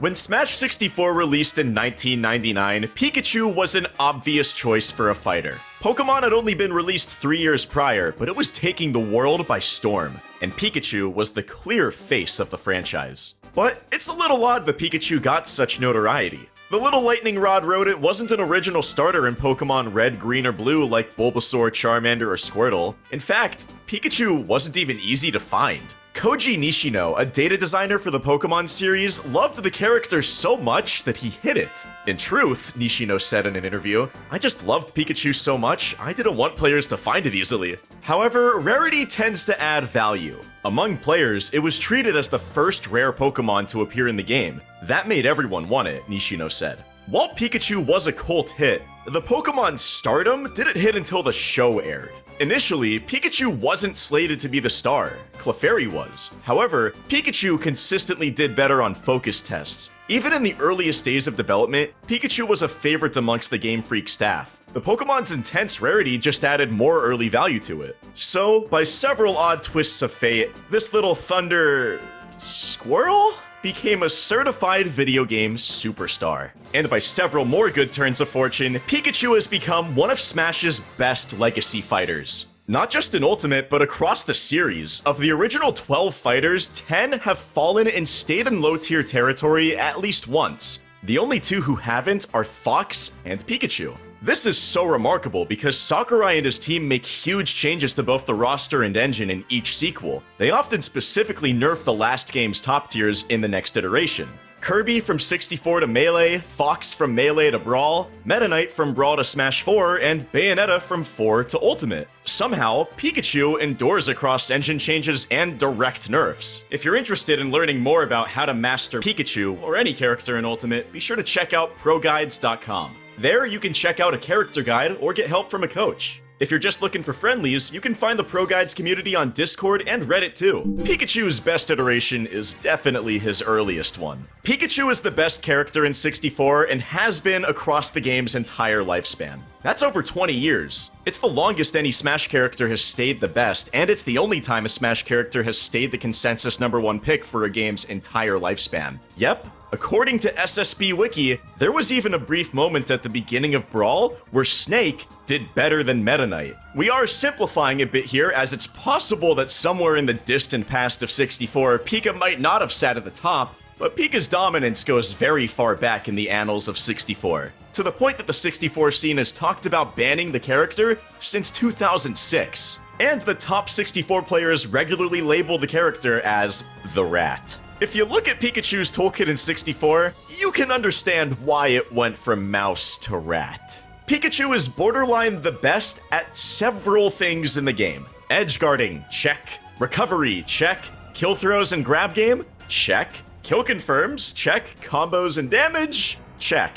When Smash 64 released in 1999, Pikachu was an obvious choice for a fighter. Pokemon had only been released three years prior, but it was taking the world by storm, and Pikachu was the clear face of the franchise. But it's a little odd that Pikachu got such notoriety. The little lightning rod rodent wasn't an original starter in Pokemon Red, Green, or Blue like Bulbasaur, Charmander, or Squirtle. In fact, Pikachu wasn't even easy to find. Koji Nishino, a data designer for the Pokemon series, loved the character so much that he hid it. In truth, Nishino said in an interview, I just loved Pikachu so much, I didn't want players to find it easily. However, rarity tends to add value. Among players, it was treated as the first rare Pokemon to appear in the game. That made everyone want it, Nishino said. While Pikachu was a cult hit, the Pokemon stardom didn't hit until the show aired. Initially, Pikachu wasn't slated to be the star, Clefairy was. However, Pikachu consistently did better on focus tests. Even in the earliest days of development, Pikachu was a favorite amongst the Game Freak staff. The Pokemon's intense rarity just added more early value to it. So, by several odd twists of fate, this little thunder... squirrel? Became a certified video game superstar. And by several more good turns of fortune, Pikachu has become one of Smash's best legacy fighters. Not just in Ultimate, but across the series. Of the original 12 fighters, 10 have fallen and stayed in low tier territory at least once. The only two who haven't are Fox and Pikachu. This is so remarkable because Sakurai and his team make huge changes to both the roster and engine in each sequel. They often specifically nerf the last game's top tiers in the next iteration. Kirby from 64 to Melee, Fox from Melee to Brawl, Meta Knight from Brawl to Smash 4, and Bayonetta from 4 to Ultimate. Somehow, Pikachu endures across engine changes and direct nerfs. If you're interested in learning more about how to master Pikachu, or any character in Ultimate, be sure to check out ProGuides.com. There, you can check out a character guide or get help from a coach. If you're just looking for friendlies, you can find the Pro Guides community on Discord and Reddit too. Pikachu's best iteration is definitely his earliest one. Pikachu is the best character in 64 and has been across the game's entire lifespan. That's over 20 years. It's the longest any Smash character has stayed the best, and it's the only time a Smash character has stayed the consensus number one pick for a game's entire lifespan. Yep, According to SSB Wiki, there was even a brief moment at the beginning of Brawl where Snake did better than Meta Knight. We are simplifying a bit here as it's possible that somewhere in the distant past of 64, Pika might not have sat at the top, but Pika's dominance goes very far back in the annals of 64, to the point that the 64 scene has talked about banning the character since 2006. And the top 64 players regularly label the character as the Rat. If you look at Pikachu's toolkit in 64, you can understand why it went from mouse to rat. Pikachu is borderline the best at several things in the game. Edge guarding, check. Recovery, check. Kill throws and grab game, check. Kill confirms, check. Combos and damage, check.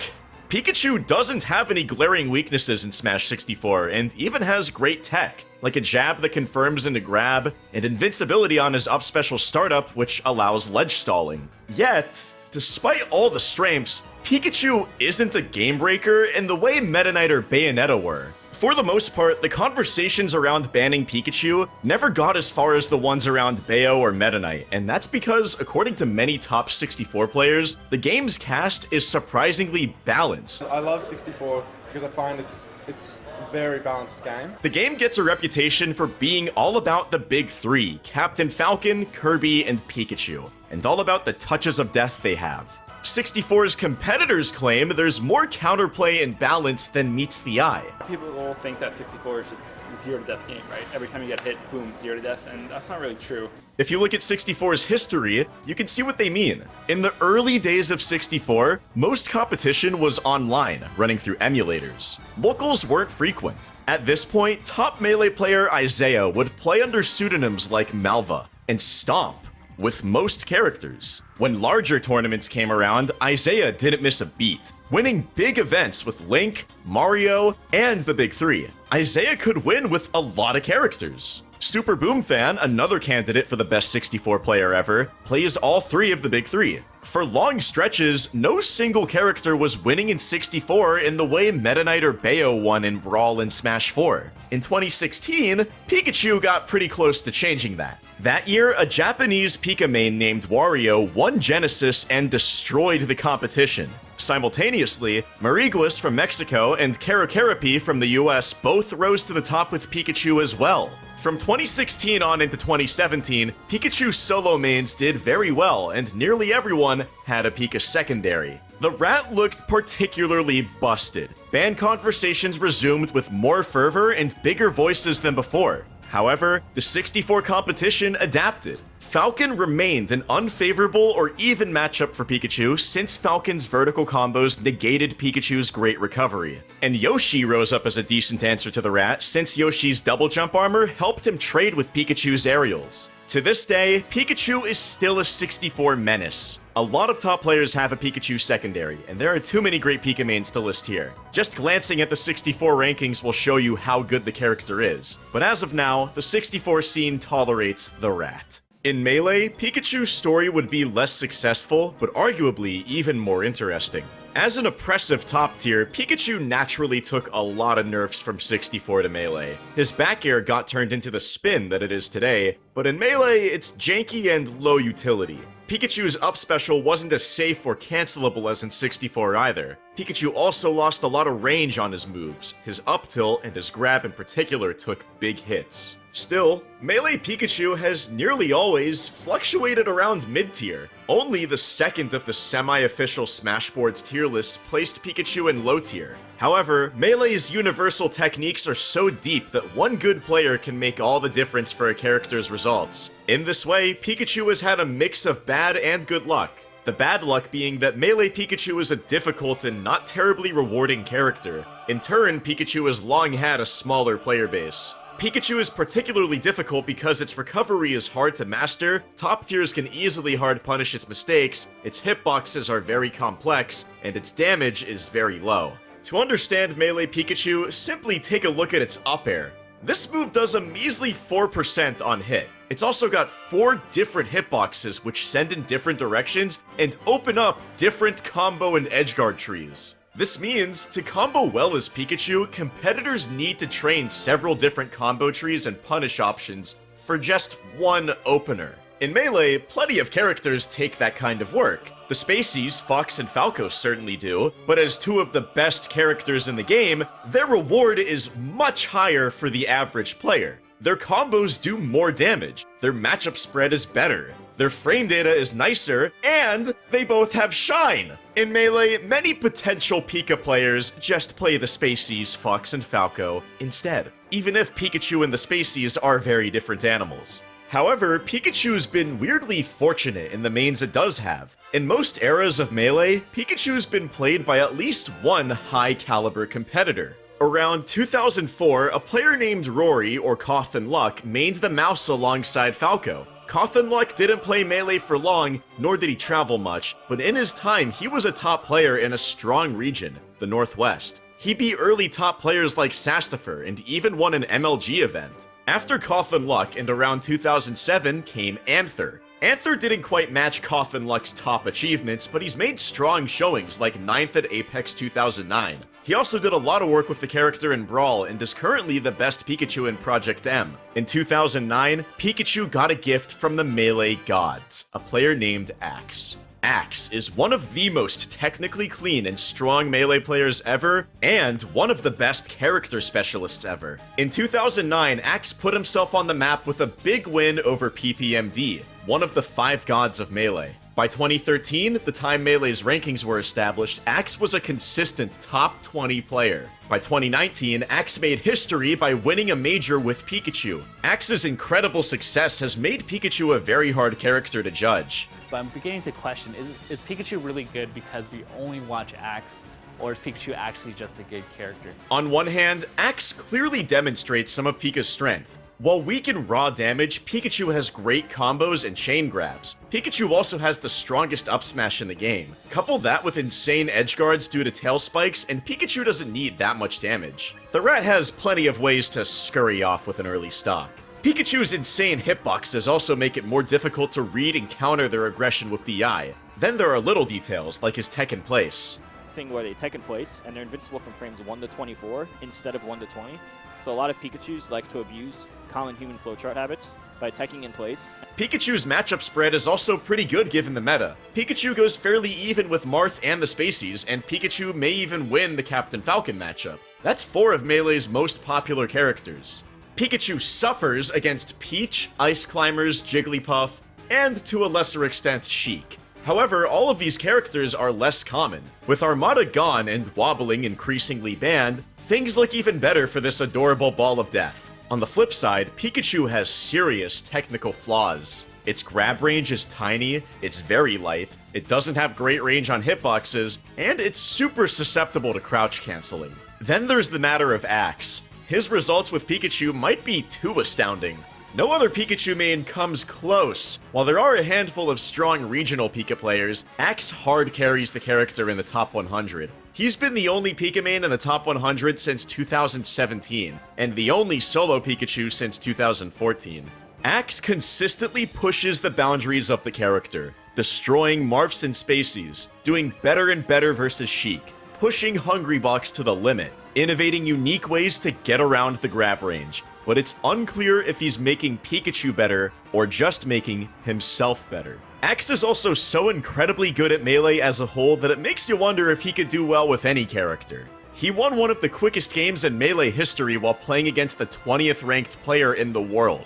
Pikachu doesn't have any glaring weaknesses in Smash 64, and even has great tech, like a jab that confirms into grab, and invincibility on his up special startup, which allows ledge stalling. Yet, despite all the strengths, Pikachu isn't a game breaker in the way Meta Knight or Bayonetta were. For the most part, the conversations around banning Pikachu never got as far as the ones around Bayo or Meta Knight, and that's because, according to many top 64 players, the game's cast is surprisingly balanced. I love 64 because I find it's it's a very balanced game. The game gets a reputation for being all about the big three, Captain Falcon, Kirby, and Pikachu, and all about the touches of death they have. 64's competitors claim there's more counterplay and balance than meets the eye. People all think that 64 is just zero to death game, right? Every time you get hit, boom, zero to death, and that's not really true. If you look at 64's history, you can see what they mean. In the early days of 64, most competition was online, running through emulators. Locals weren't frequent. At this point, top Melee player Isai would play under pseudonyms like Malva and Stomp, with most characters. When larger tournaments came around, Isai didn't miss a beat, winning big events with Link, Mario, and the Big Three. Isai could win with a lot of characters. Super Boom Fan, another candidate for the best 64 player ever, plays all three of the big three. For long stretches, no single character was winning in 64 in the way Meta Knight or Bayo won in Brawl and Smash 4. In 2016, Pikachu got pretty close to changing that. That year, a Japanese Pika named Wario won Genesis and destroyed the competition. Simultaneously, Mariguas from Mexico and KeroKeroppi from the US both rose to the top with Pikachu as well. From 2016 on into 2017, Pikachu solo mains did very well, and nearly everyone had a Pika secondary. The rat looked particularly busted. Band conversations resumed with more fervor and bigger voices than before. However, the 64 competition adapted. Falcon remained an unfavorable or even matchup for Pikachu since Falcon's vertical combos negated Pikachu's great recovery. And Yoshi rose up as a decent answer to the rat since Yoshi's double jump armor helped him trade with Pikachu's aerials. To this day, Pikachu is still a 64 menace. A lot of top players have a Pikachu secondary, and there are too many great Pika mains to list here. Just glancing at the 64 rankings will show you how good the character is. But as of now, the 64 scene tolerates the rat. In Melee, Pikachu's story would be less successful, but arguably even more interesting. As an oppressive top tier, Pikachu naturally took a lot of nerfs from 64 to Melee. His back air got turned into the spin that it is today, but in Melee, it's janky and low utility. Pikachu's up special wasn't as safe or cancelable as in 64 either. Pikachu also lost a lot of range on his moves. His up tilt and his grab in particular took big hits. Still, Melee Pikachu has nearly always fluctuated around mid-tier. Only the second of the semi-official Smashboards tier list placed Pikachu in low tier. However, Melee's universal techniques are so deep that one good player can make all the difference for a character's results. In this way, Pikachu has had a mix of bad and good luck. The bad luck being that Melee Pikachu is a difficult and not terribly rewarding character. In turn, Pikachu has long had a smaller player base. Pikachu is particularly difficult because its recovery is hard to master, top tiers can easily hard punish its mistakes, its hitboxes are very complex, and its damage is very low. To understand Melee Pikachu, simply take a look at its up air. This move does a measly 4% on hit. It's also got four different hitboxes which send in different directions and open up different combo and edgeguard trees. This means, to combo well as Pikachu, competitors need to train several different combo trees and punish options for just one opener. In Melee, plenty of characters take that kind of work. The Spaceys, Fox and Falco certainly do, but as two of the best characters in the game, their reward is much higher for the average player. Their combos do more damage, their matchup spread is better, their frame data is nicer, and they both have Shine! In Melee, many potential Pika players just play the Spaceys, Fox, and Falco instead, even if Pikachu and the Spaceys are very different animals. However, Pikachu's been weirdly fortunate in the mains it does have. In most eras of Melee, Pikachu's been played by at least one high-caliber competitor. Around 2004, a player named Rory, or Cauthon Luck, mained the mouse alongside Falco. Cauthon Luck didn't play Melee for long, nor did he travel much, but in his time, he was a top player in a strong region, the Northwest. He beat early top players like Sastifer and even won an MLG event. After Cauthon Luck and around 2007 came Anther. Anther didn't quite match Cauthon Luck's top achievements, but he's made strong showings like 9th at Apex 2009. He also did a lot of work with the character in Brawl and is currently the best Pikachu in Project M. In 2009, Pikachu got a gift from the Melee Gods, a player named Axe. Axe is one of the most technically clean and strong melee players ever, and one of the best character specialists ever. In 2009, Axe put himself on the map with a big win over PPMD, one of the five gods of melee. By 2013, the time Melee's rankings were established, Axe was a consistent top 20 player. By 2019, Axe made history by winning a major with Pikachu. Axe's incredible success has made Pikachu a very hard character to judge. But I'm beginning to question, is, is Pikachu really good because we only watch Axe or is Pikachu actually just a good character? On one hand, Axe clearly demonstrates some of Pika's strength. While weak in raw damage, Pikachu has great combos and chain grabs. Pikachu also has the strongest up smash in the game. Couple that with insane edge guards due to tail spikes, and Pikachu doesn't need that much damage. The rat has plenty of ways to scurry off with an early stock. Pikachu's insane hitboxes also make it more difficult to read and counter their aggression with DI. Then there are little details, like his tech in place. thing where they tech in place and they're invincible from frames 1 to 24 instead of 1 to 20. So a lot of Pikachus like to abuse common human flowchart habits by teching in place. Pikachu's matchup spread is also pretty good given the meta. Pikachu goes fairly even with Marth and the Spaceys, and Pikachu may even win the Captain Falcon matchup. That's four of Melee's most popular characters. Pikachu suffers against Peach, Ice Climbers, Jigglypuff, and to a lesser extent Sheik. However, all of these characters are less common. With Armada gone and Wobbling increasingly banned, things look even better for this adorable ball of death. On the flip side, Pikachu has serious technical flaws. Its grab range is tiny, it's very light, it doesn't have great range on hitboxes, and it's super susceptible to crouch canceling. Then there's the matter of Axe. His results with Pikachu might be too astounding. No other Pikachu main comes close. While there are a handful of strong regional Pika players, Axe hard carries the character in the top 100. He's been the only Pika main in the top 100 since 2017, and the only solo Pikachu since 2014. Axe consistently pushes the boundaries of the character, destroying Marfs and Spaceys, doing better and better versus Sheik, pushing Hungrybox to the limit, innovating unique ways to get around the grab range, but it's unclear if he's making Pikachu better or just making himself better. Axe is also so incredibly good at Melee as a whole that it makes you wonder if he could do well with any character. He won one of the quickest games in Melee history while playing against the 20th ranked player in the world.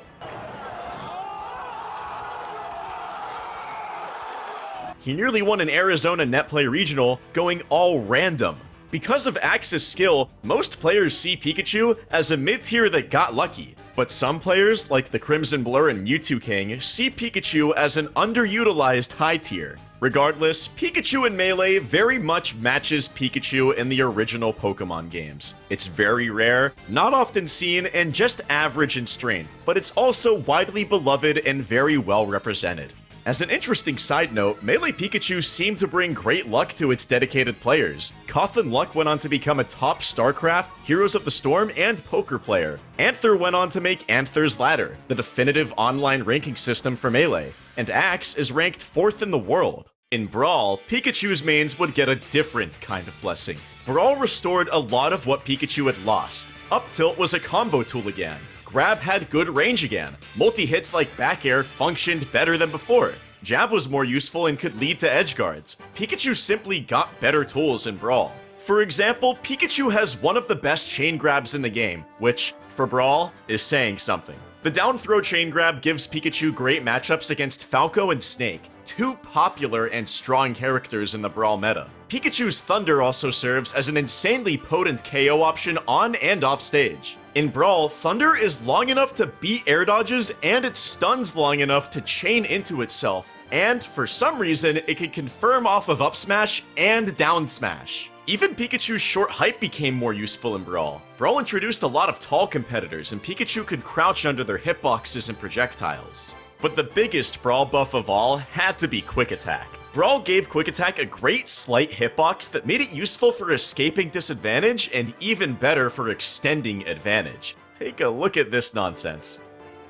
He nearly won an Arizona Netplay Regional going all random. Because of Axe's skill, most players see Pikachu as a mid-tier that got lucky, but some players, like the Crimson Blur and Mew2King, see Pikachu as an underutilized high tier. Regardless, Pikachu in Melee very much matches Pikachu in the original Pokemon games. It's very rare, not often seen, and just average in strength, but it's also widely beloved and very well represented. As an interesting side note, Melee Pikachu seemed to bring great luck to its dedicated players. Cauthon Luck went on to become a top StarCraft, Heroes of the Storm, and poker player. Anther went on to make Anther's Ladder, the definitive online ranking system for Melee, and Axe is ranked 4th in the world. In Brawl, Pikachu's mains would get a different kind of blessing. Brawl restored a lot of what Pikachu had lost. Up tilt was a combo tool again, Grab had good range again. Multi-hits like back air functioned better than before. Jab was more useful and could lead to edge guards. Pikachu simply got better tools in Brawl. For example, Pikachu has one of the best chain grabs in the game, which, for Brawl, is saying something. The down throw chain grab gives Pikachu great matchups against Falco and Snake, two popular and strong characters in the Brawl meta. Pikachu's Thunder also serves as an insanely potent KO option on and off stage. In Brawl, Thunder is long enough to beat air dodges and it stuns long enough to chain into itself, and for some reason, it can confirm off of up smash and down smash. Even Pikachu's short height became more useful in Brawl. Brawl introduced a lot of tall competitors, and Pikachu could crouch under their hitboxes and projectiles. But the biggest Brawl buff of all had to be Quick Attack. Brawl gave Quick Attack a great slight hitbox that made it useful for escaping disadvantage and even better for extending advantage. Take a look at this nonsense.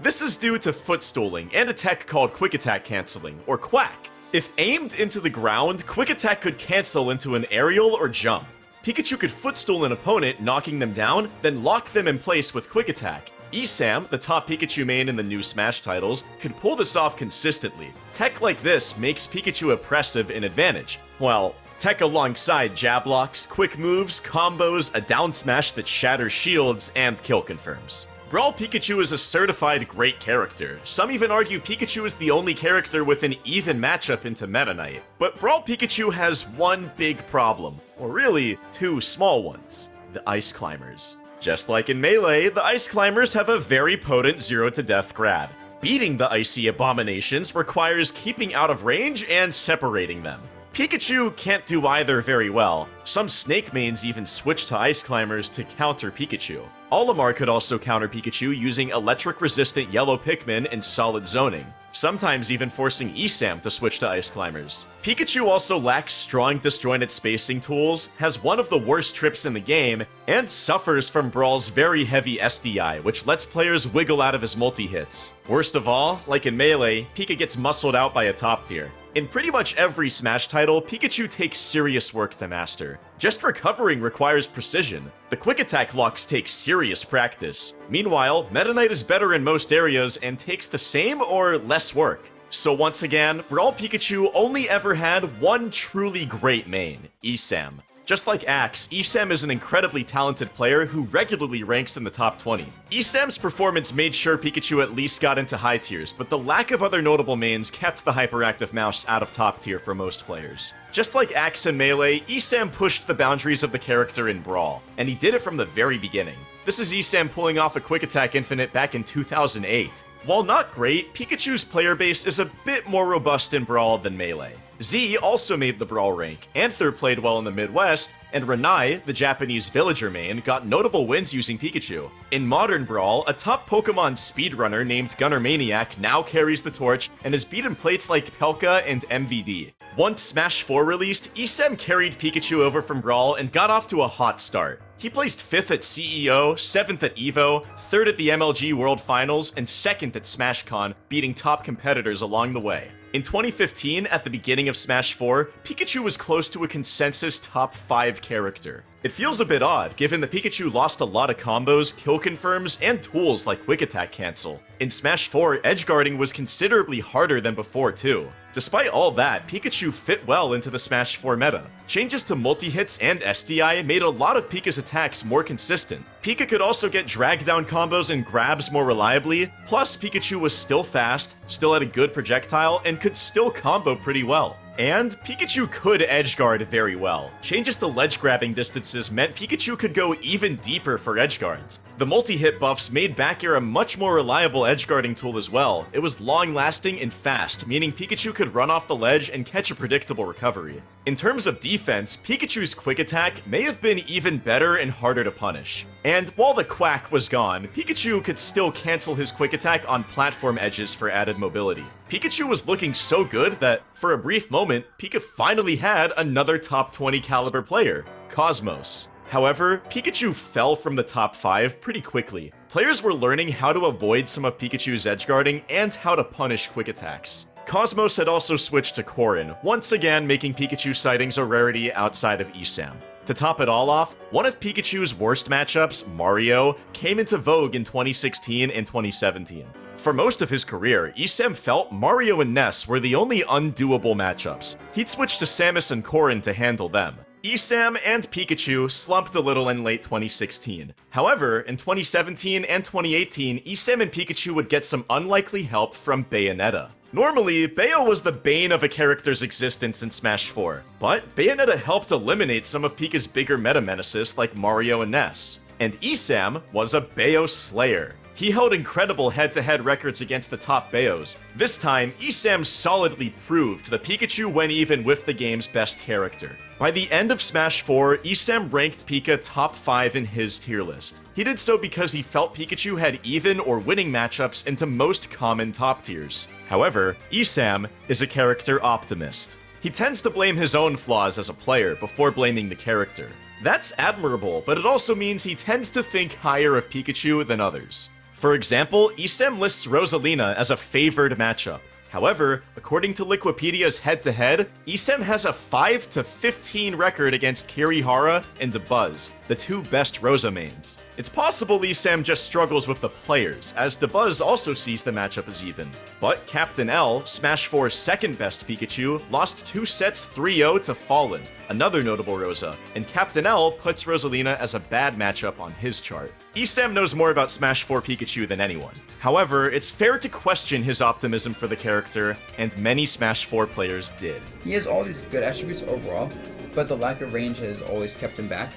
This is due to footstooling and a tech called Quick Attack Canceling, or Quack. If aimed into the ground, Quick Attack could cancel into an aerial or jump. Pikachu could footstool an opponent, knocking them down, then lock them in place with Quick Attack. Esam, the top Pikachu main in the new Smash titles, can pull this off consistently. Tech like this makes Pikachu oppressive in advantage, while tech alongside jab locks, quick moves, combos, a down smash that shatters shields, and kill confirms. Brawl Pikachu is a certified great character. Some even argue Pikachu is the only character with an even matchup into Meta Knight. But Brawl Pikachu has one big problem, or really, two small ones. The Ice Climbers. Just like in Melee, the Ice Climbers have a very potent zero to death grab. Beating the icy abominations requires keeping out of range and separating them. Pikachu can't do either very well. Some Snake mains even switch to Ice Climbers to counter Pikachu. Olimar could also counter Pikachu using electric-resistant yellow Pikmin and solid zoning, sometimes even forcing Esam to switch to Ice Climbers. Pikachu also lacks strong disjointed spacing tools, has one of the worst trips in the game, and suffers from Brawl's very heavy SDI, which lets players wiggle out of his multi-hits. Worst of all, like in Melee, Pika gets muscled out by a top tier. In pretty much every Smash title, Pikachu takes serious work to master. Just recovering requires precision. The quick attack locks take serious practice. Meanwhile, Meta Knight is better in most areas and takes the same or less work. So once again, Brawl Pikachu only ever had one truly great main, Esam. Just like Axe, Esam is an incredibly talented player who regularly ranks in the top 20. Esam's performance made sure Pikachu at least got into high tiers, but the lack of other notable mains kept the hyperactive mouse out of top tier for most players. Just like Axe and Melee, Esam pushed the boundaries of the character in Brawl, and he did it from the very beginning. This is Esam pulling off a Quick Attack Infinite back in 2008. While not great, Pikachu's player base is a bit more robust in Brawl than Melee. Z also made the Brawl rank, Anther played well in the Midwest, and Ranai, the Japanese villager main, got notable wins using Pikachu. In Modern Brawl, a top Pokemon speedrunner named Gunner Maniac now carries the torch and has beaten plates like Pelka and MVD. Once Smash 4 released, Esam carried Pikachu over from Brawl and got off to a hot start. He placed 5th at CEO, 7th at EVO, 3rd at the MLG World Finals, and 2nd at SmashCon, beating top competitors along the way. In 2015, at the beginning of Smash 4, Pikachu was close to a consensus top 5 character. It feels a bit odd, given that Pikachu lost a lot of combos, kill confirms, and tools like Quick Attack Cancel. In Smash 4, edgeguarding was considerably harder than before too. Despite all that, Pikachu fit well into the Smash 4 meta. Changes to multi-hits and SDI made a lot of Pika's attacks more consistent. Pika could also get drag down combos and grabs more reliably, plus Pikachu was still fast, still had a good projectile, and could still combo pretty well. And Pikachu could edgeguard very well. Changes to ledge grabbing distances meant Pikachu could go even deeper for edgeguards. The multi-hit buffs made back air a much more reliable edgeguarding tool as well. It was long-lasting and fast, meaning Pikachu could run off the ledge and catch a predictable recovery. In terms of defense, Pikachu's quick attack may have been even better and harder to punish. And while the quack was gone, Pikachu could still cancel his quick attack on platform edges for added mobility. Pikachu was looking so good that, for a brief moment, Pika finally had another top 20 caliber player, Cosmos. However, Pikachu fell from the top 5 pretty quickly. Players were learning how to avoid some of Pikachu's edgeguarding and how to punish quick attacks. Cosmos had also switched to Corrin, once again making Pikachu sightings a rarity outside of ESAM. To top it all off, one of Pikachu's worst matchups, Mario, came into vogue in 2016 and 2017. For most of his career, Esam felt Mario and Ness were the only undoable matchups. He'd switch to Samus and Corrin to handle them. Esam and Pikachu slumped a little in late 2016. However, in 2017 and 2018, Esam and Pikachu would get some unlikely help from Bayonetta. Normally, Bayo was the bane of a character's existence in Smash 4, but Bayonetta helped eliminate some of Pika's bigger meta menaces like Mario and Ness. And Esam was a Bayo slayer. He held incredible head-to-head records against the top Bayos. This time, Esam solidly proved that Pikachu went even with the game's best character. By the end of Smash 4, Esam ranked Pika top 5 in his tier list. He did so because he felt Pikachu had even or winning matchups into most common top tiers. However, Esam is a character optimist. He tends to blame his own flaws as a player before blaming the character. That's admirable, but it also means he tends to think higher of Pikachu than others. For example, Esam lists Rosalina as a favored matchup. However, according to Liquipedia's head-to-head, Esam has a 5 to 15 record against Kirihara and Dabuz, the two best Rosa mains. It's possible Esam just struggles with the players, as Dabuz also sees the matchup as even. But Captain L, Smash 4's second best Pikachu, lost two sets 3-0 to Fallen, another notable Rosa, and Captain L puts Rosalina as a bad matchup on his chart. Esam knows more about Smash 4 Pikachu than anyone. However, it's fair to question his optimism for the character, and many Smash 4 players did. He has all these good attributes overall, but the lack of range has always kept him back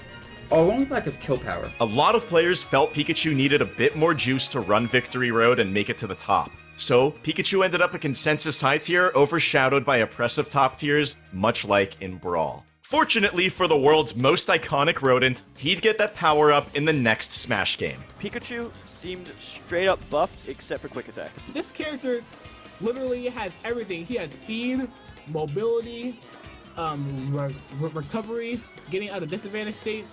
along with lack of kill power. A lot of players felt Pikachu needed a bit more juice to run Victory Road and make it to the top. So, Pikachu ended up a consensus high tier, overshadowed by oppressive top tiers, much like in Brawl. Fortunately for the world's most iconic rodent, he'd get that power up in the next Smash game. Pikachu seemed straight up buffed except for quick attack. This character literally has everything. He has speed, mobility, um, re re recovery, getting out of disadvantage state,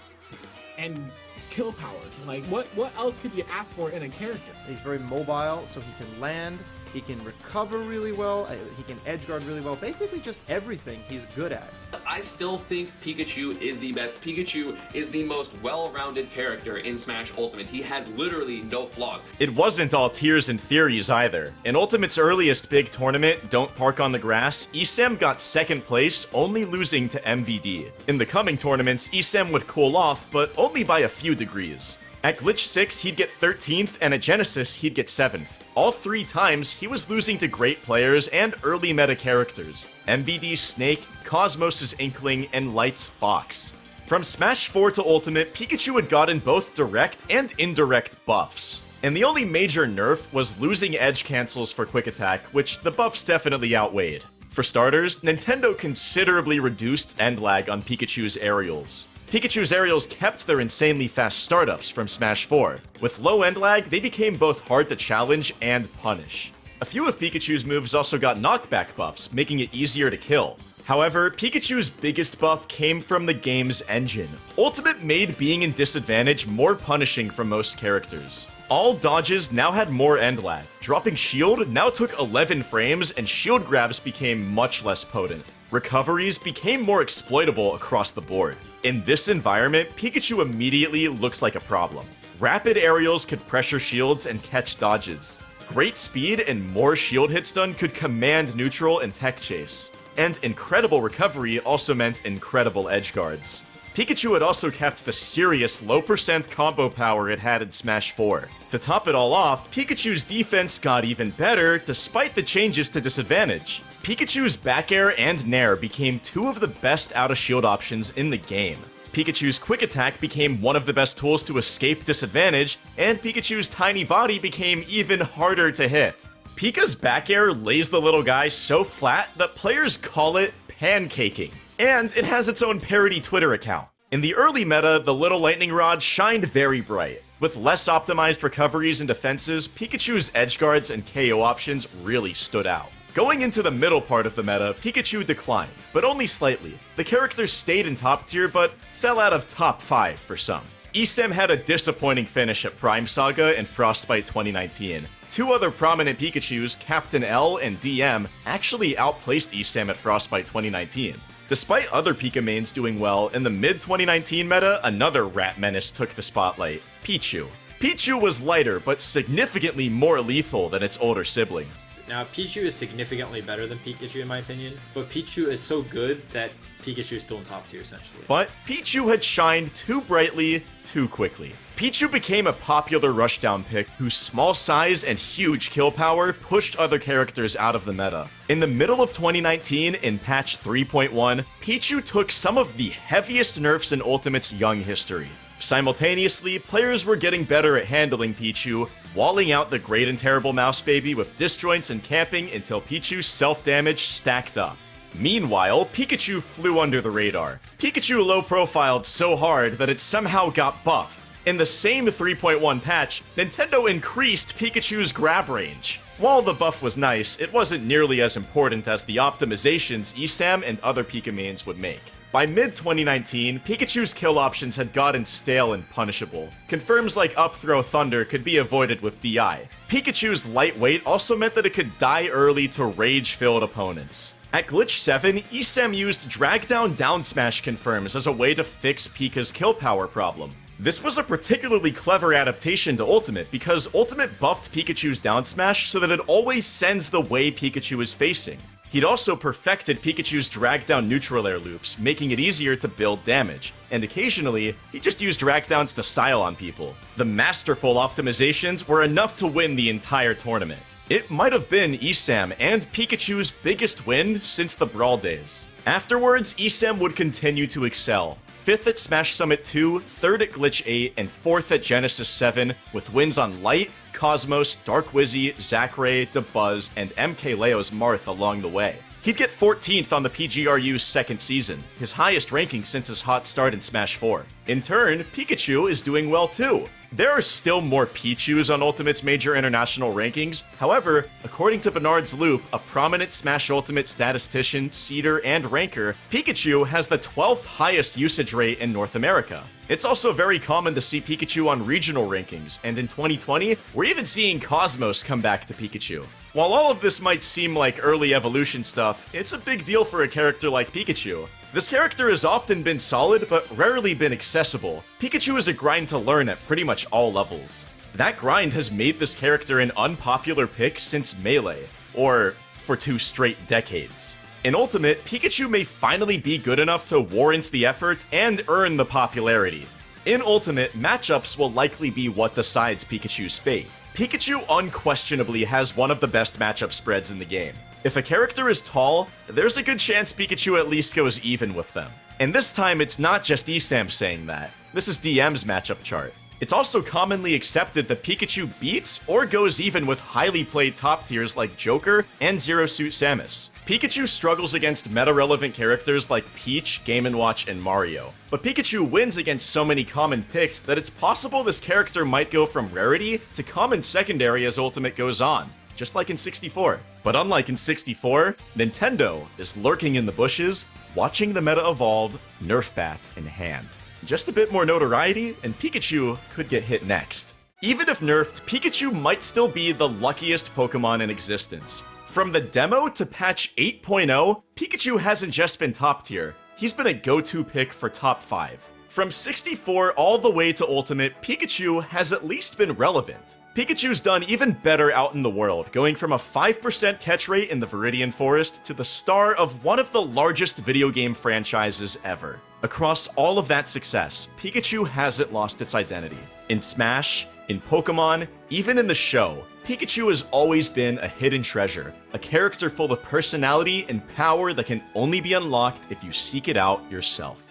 and kill power. Like, what what else could you ask for in a character? He's very mobile, so he can land, He can recover really well. uh, He can edge guard really well. Basically, just everything he's good at. I still think Pikachu is the best. Pikachu is the most well-rounded character in Smash Ultimate. He has literally no flaws. It wasn't all tears and theories either. In Ultimate's earliest big tournament, Don't Park on the Grass, Esam got second place, only losing to MVD. In the coming tournaments, Esam would cool off, but only by a few degrees. At Glitch 6, he'd get 13th, and at Genesis, he'd get 7th. All three times, he was losing to great players and early meta characters. MVD Snake, Cosmos' Inkling, and Light's Fox. From Smash 4 to Ultimate, Pikachu had gotten both direct and indirect buffs. And the only major nerf was losing edge cancels for Quick Attack, which the buffs definitely outweighed. For starters, Nintendo considerably reduced end lag on Pikachu's aerials. Pikachu's aerials kept their insanely fast startups from Smash 4. With low end lag, they became both hard to challenge and punish. A few of Pikachu's moves also got knockback buffs, making it easier to kill. However, Pikachu's biggest buff came from the game's engine. Ultimate made being in disadvantage more punishing for most characters. All dodges now had more end lag. Dropping shield now took 11 frames and shield grabs became much less potent. Recoveries became more exploitable across the board. In this environment, Pikachu immediately looks like a problem. Rapid aerials could pressure shields and catch dodges. Great speed and more shield hits done could command neutral and tech chase. And incredible recovery also meant incredible edge guards. Pikachu had also kept the serious low percent combo power it had in Smash 4. To top it all off, Pikachu's defense got even better despite the changes to disadvantage. Pikachu's back air and nair became two of the best out of shield options in the game. Pikachu's quick attack became one of the best tools to escape disadvantage, and Pikachu's tiny body became even harder to hit. Pika's back air lays the little guy so flat that players call it pancaking. And it has its own parody Twitter account. In the early meta, the little lightning rod shined very bright. With less optimized recoveries and defenses, Pikachu's edge guards and KO options really stood out. Going into the middle part of the meta, Pikachu declined, but only slightly. The character stayed in top tier, but fell out of top 5 for some. Esam had a disappointing finish at Prime Saga and Frostbite 2019. Two other prominent Pikachus, Captain L and DM, actually outplaced Esam at Frostbite 2019. Despite other Pika mains doing well, in the mid-2019 meta, another rat menace took the spotlight, Pichu. Pichu was lighter, but significantly more lethal than its older sibling. Now, Pichu is significantly better than Pikachu in my opinion, but Pichu is so good that Pikachu is still in top tier essentially. But Pichu had shined too brightly, too quickly. Pichu became a popular rushdown pick whose small size and huge kill power pushed other characters out of the meta. In the middle of 2019, in patch 3.1, Pichu took some of the heaviest nerfs in Ultimate's young history. Simultaneously, players were getting better at handling Pichu, walling out the great and terrible mouse baby with disjoints and camping until Pichu's self-damage stacked up. Meanwhile, Pikachu flew under the radar. Pikachu low-profiled so hard that it somehow got buffed. In the same 3.1 patch, Nintendo increased Pikachu's grab range. While the buff was nice, it wasn't nearly as important as the optimizations Esam and other Pikamains would make. By mid-2019, Pikachu's kill options had gotten stale and punishable. Confirms like Up Throw Thunder could be avoided with DI. Pikachu's lightweight also meant that it could die early to rage-filled opponents. At Glitch 7, Esam used Drag Down Down Smash confirms as a way to fix Pika's kill power problem. This was a particularly clever adaptation to Ultimate because Ultimate buffed Pikachu's down smash so that it always sends the way Pikachu is facing. He'd also perfected Pikachu's drag down neutral air loops, making it easier to build damage, and occasionally, he just used drag downs to style on people. The masterful optimizations were enough to win the entire tournament. It might have been Esam and Pikachu's biggest win since the Brawl days. Afterwards, Esam would continue to excel, 5th at Smash Summit 2, 3rd at Glitch 8, and 4th at Genesis 7, with wins on Light, Cosmos, Dark Wizzy, Zackray, Dabuz, and MK Leo's Marth along the way. He'd get 14th on the PGRU's second season, his highest ranking since his hot start in Smash 4. In turn, Pikachu is doing well too. There are still more Pichus on Ultimate's major international rankings. However, according to Barnard's Loop, a prominent Smash Ultimate statistician, seeder, and ranker, Pikachu has the 12th highest usage rate in North America. It's also very common to see Pikachu on regional rankings, and in 2020, we're even seeing Cosmos come back to Pikachu. While all of this might seem like early evolution stuff, it's a big deal for a character like Pikachu. This character has often been solid, but rarely been accessible. Pikachu is a grind to learn at pretty much all levels. That grind has made this character an unpopular pick since Melee, or for two straight decades. In Ultimate, Pikachu may finally be good enough to warrant the effort and earn the popularity. In Ultimate, matchups will likely be what decides Pikachu's fate. Pikachu unquestionably has one of the best matchup spreads in the game. If a character is tall, there's a good chance Pikachu at least goes even with them. And this time, it's not just ESAM saying that. This is DM's matchup chart. It's also commonly accepted that Pikachu beats or goes even with highly played top tiers like Joker and Zero Suit Samus. Pikachu struggles against meta-relevant characters like Peach, Game & Watch, and Mario. But Pikachu wins against so many common picks that it's possible this character might go from rarity to common secondary as Ultimate goes on, just like in 64. But unlike in 64, Nintendo is lurking in the bushes, watching the meta evolve, Nerf bat in hand. Just a bit more notoriety, and Pikachu could get hit next. Even if nerfed, Pikachu might still be the luckiest Pokemon in existence. From the demo to patch 8.0, Pikachu hasn't just been top tier, he's been a go-to pick for top 5. From 64 all the way to Ultimate, Pikachu has at least been relevant. Pikachu's done even better out in the world, going from a 5% catch rate in the Viridian Forest to the star of one of the largest video game franchises ever. Across all of that success, Pikachu hasn't lost its identity. In Smash, in Pokemon, even in the show, Pikachu has always been a hidden treasure, a character full of personality and power that can only be unlocked if you seek it out yourself.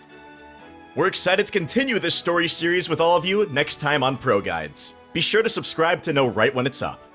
We're excited to continue this story series with all of you next time on Pro Guides. Be sure to subscribe to know right when it's up.